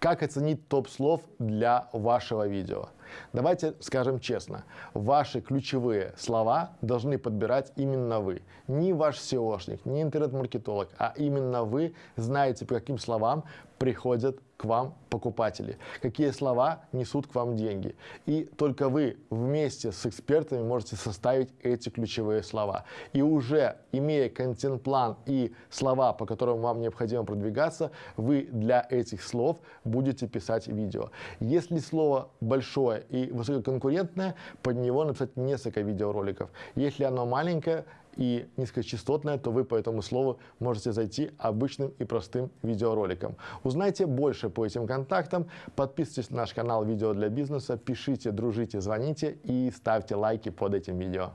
Как оценить топ слов для вашего видео? Давайте скажем честно, ваши ключевые слова должны подбирать именно вы. Не ваш SEOшник, не интернет-маркетолог, а именно вы знаете, по каким словам приходят к вам покупатели, какие слова несут к вам деньги. И только вы вместе с экспертами можете составить эти ключевые слова. И уже имея контент-план и слова, по которым вам необходимо продвигаться, вы для этих слов будете писать видео. Если слово большое и высококонкурентное, под него написать несколько видеороликов. Если оно маленькое, и низкочастотное, то вы по этому слову можете зайти обычным и простым видеороликом. Узнайте больше по этим контактам, подписывайтесь на наш канал «Видео для бизнеса», пишите, дружите, звоните и ставьте лайки под этим видео.